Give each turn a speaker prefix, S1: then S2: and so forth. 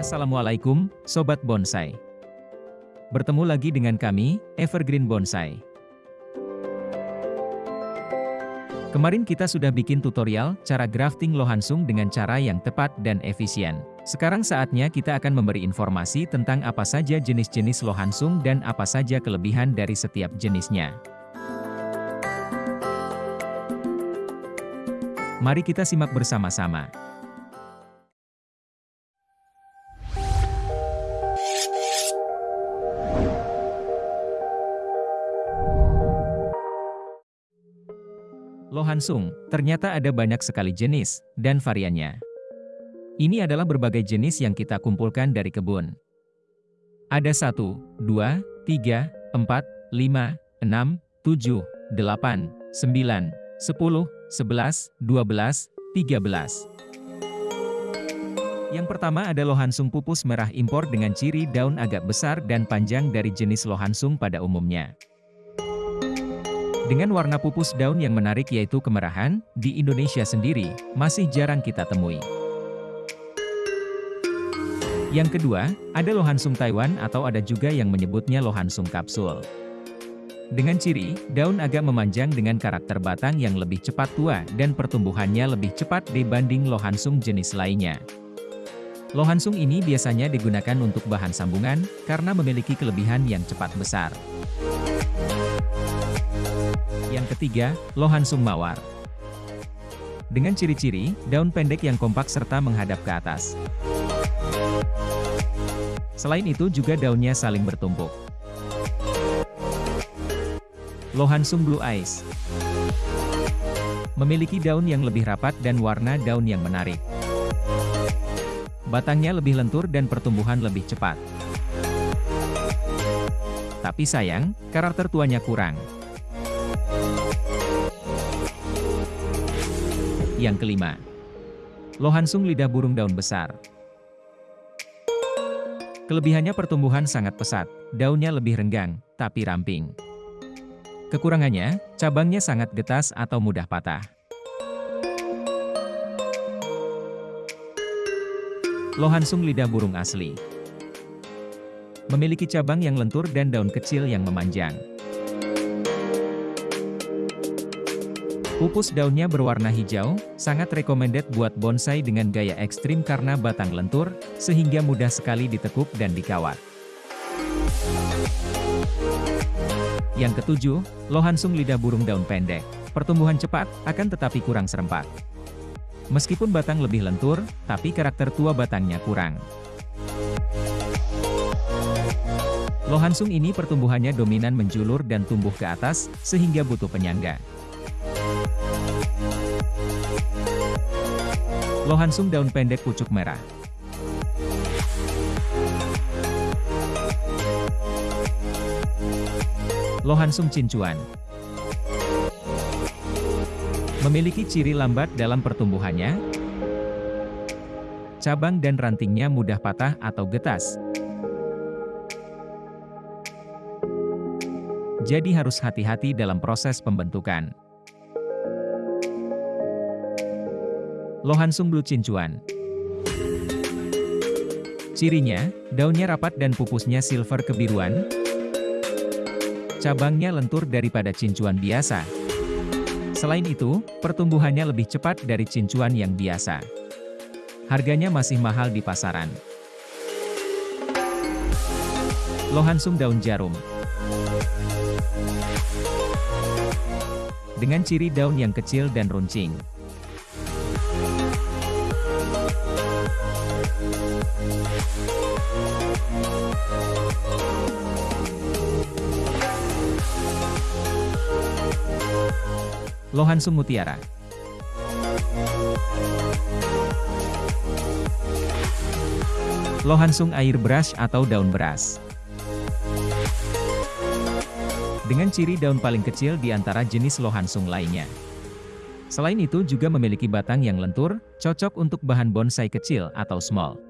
S1: Assalamualaikum, Sobat Bonsai. Bertemu lagi dengan kami, Evergreen Bonsai. Kemarin kita sudah bikin tutorial cara grafting lohansung dengan cara yang tepat dan efisien. Sekarang saatnya kita akan memberi informasi tentang apa saja jenis-jenis lohansung dan apa saja kelebihan dari setiap jenisnya. Mari kita simak bersama-sama. Lohansung, ternyata ada banyak sekali jenis dan variannya. Ini adalah berbagai jenis yang kita kumpulkan dari kebun. Ada 1, 2, 3, 4, 5, 6, 7, 8, 9, 10, 11, 12, 13. Yang pertama ada lohansung pupus merah impor dengan ciri daun agak besar dan panjang dari jenis lohansung pada umumnya. Dengan warna pupus daun yang menarik yaitu kemerahan, di Indonesia sendiri, masih jarang kita temui. Yang kedua, ada lohansung Taiwan atau ada juga yang menyebutnya lohansung kapsul. Dengan ciri, daun agak memanjang dengan karakter batang yang lebih cepat tua dan pertumbuhannya lebih cepat dibanding lohansung jenis lainnya. Lohansung ini biasanya digunakan untuk bahan sambungan, karena memiliki kelebihan yang cepat besar. Ketiga, lohansung mawar. Dengan ciri-ciri, daun pendek yang kompak serta menghadap ke atas. Selain itu juga daunnya saling bertumpuk. Lohansung Blue Eyes Memiliki daun yang lebih rapat dan warna daun yang menarik. Batangnya lebih lentur dan pertumbuhan lebih cepat. Tapi sayang, karakter tuanya kurang. Yang kelima, lohansung lidah burung daun besar. Kelebihannya pertumbuhan sangat pesat, daunnya lebih renggang, tapi ramping. Kekurangannya, cabangnya sangat getas atau mudah patah. Lohansung lidah burung asli. Memiliki cabang yang lentur dan daun kecil yang memanjang. Pupus daunnya berwarna hijau, sangat recommended buat bonsai dengan gaya ekstrim karena batang lentur, sehingga mudah sekali ditekuk dan dikawat. Yang ketujuh, lohansung lidah burung daun pendek. Pertumbuhan cepat, akan tetapi kurang serempak. Meskipun batang lebih lentur, tapi karakter tua batangnya kurang. Lohansung ini pertumbuhannya dominan menjulur dan tumbuh ke atas, sehingga butuh penyangga. Lohansung daun pendek pucuk merah. Lohansung cincuan. Memiliki ciri lambat dalam pertumbuhannya, cabang dan rantingnya mudah patah atau getas. Jadi harus hati-hati dalam proses pembentukan. Lohansung Blue Cincuan Cirinya, daunnya rapat dan pupusnya silver kebiruan. Cabangnya lentur daripada cincuan biasa. Selain itu, pertumbuhannya lebih cepat dari cincuan yang biasa. Harganya masih mahal di pasaran. Lohansung daun jarum Dengan ciri daun yang kecil dan runcing. Lohansung Mutiara Lohansung air beras atau daun beras Dengan ciri daun paling kecil di antara jenis lohansung lainnya. Selain itu juga memiliki batang yang lentur, cocok untuk bahan bonsai kecil atau small.